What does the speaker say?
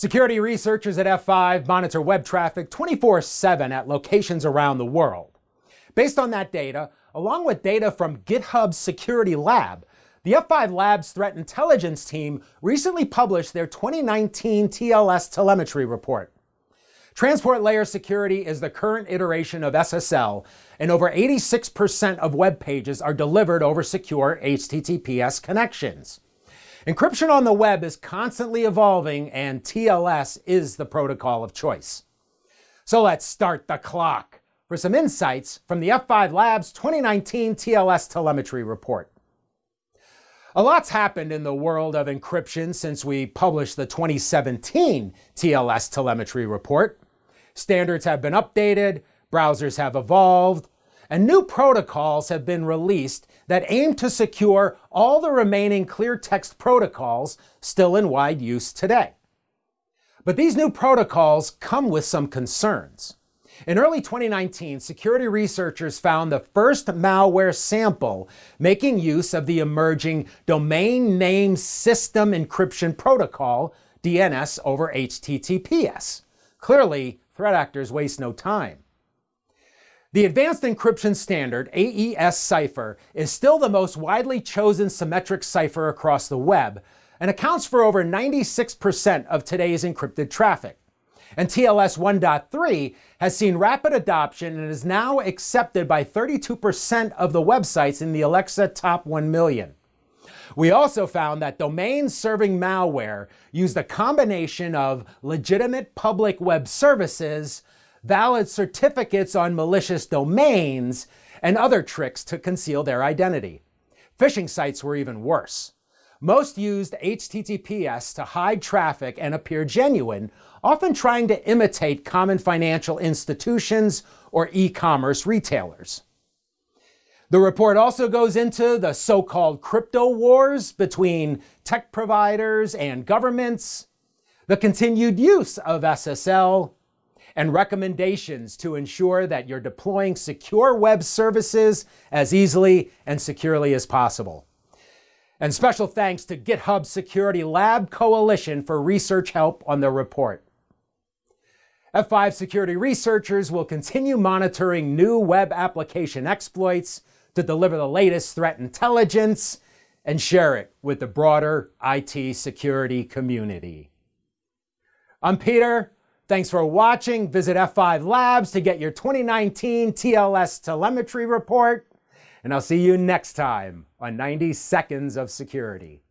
Security researchers at F5 monitor web traffic 24 7 at locations around the world. Based on that data, along with data from GitHub's Security Lab, the F5 Labs Threat Intelligence team recently published their 2019 TLS telemetry report. Transport layer security is the current iteration of SSL, and over 86% of web pages are delivered over secure HTTPS connections. Encryption on the web is constantly evolving, and TLS is the protocol of choice. So let's start the clock for some insights from the F5 Labs 2019 TLS telemetry report. A lot's happened in the world of encryption since we published the 2017 TLS telemetry report. Standards have been updated, browsers have evolved, and new protocols have been released that aim to secure all the remaining clear text protocols still in wide use today. But these new protocols come with some concerns. In early 2019, security researchers found the first malware sample making use of the emerging Domain Name System Encryption Protocol, DNS over HTTPS. Clearly, threat actors waste no time. The Advanced Encryption Standard, AES cipher, is still the most widely chosen symmetric cipher across the web and accounts for over 96% of today's encrypted traffic. And TLS 1.3 has seen rapid adoption and is now accepted by 32% of the websites in the Alexa Top 1 Million. We also found that domains serving malware used a combination of legitimate public web services valid certificates on malicious domains, and other tricks to conceal their identity. Phishing sites were even worse. Most used HTTPS to hide traffic and appear genuine, often trying to imitate common financial institutions or e-commerce retailers. The report also goes into the so-called crypto wars between tech providers and governments, the continued use of SSL, and recommendations to ensure that you're deploying secure web services as easily and securely as possible. And special thanks to GitHub Security Lab Coalition for research help on the report. F5 security researchers will continue monitoring new web application exploits to deliver the latest threat intelligence and share it with the broader IT security community. I'm Peter. Thanks for watching. Visit F5 Labs to get your 2019 TLS telemetry report. And I'll see you next time on 90 Seconds of Security.